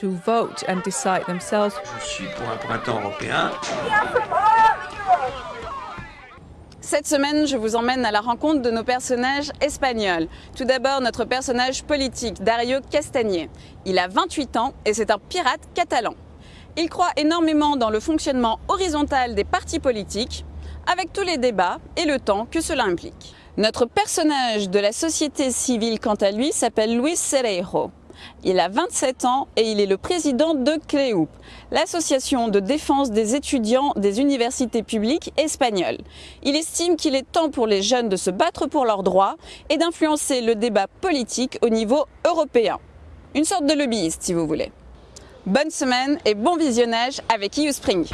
to vote and decide themselves. Je suis pour un printemps européen. Cette semaine, je vous emmène à la rencontre de nos personnages espagnols. Tout d'abord, notre personnage politique, Dario Castagné. Il a 28 ans et c'est un pirate catalan. Il croit énormément dans le fonctionnement horizontal des partis politiques, avec tous les débats et le temps que cela implique. Notre personnage de la société civile, quant à lui, s'appelle Luis Cerejo. Il a 27 ans et il est le président de CLEUP, l'association de défense des étudiants des universités publiques espagnoles. Il estime qu'il est temps pour les jeunes de se battre pour leurs droits et d'influencer le débat politique au niveau européen. Une sorte de lobbyiste, si vous voulez. Bonne semaine et bon visionnage avec EU Spring.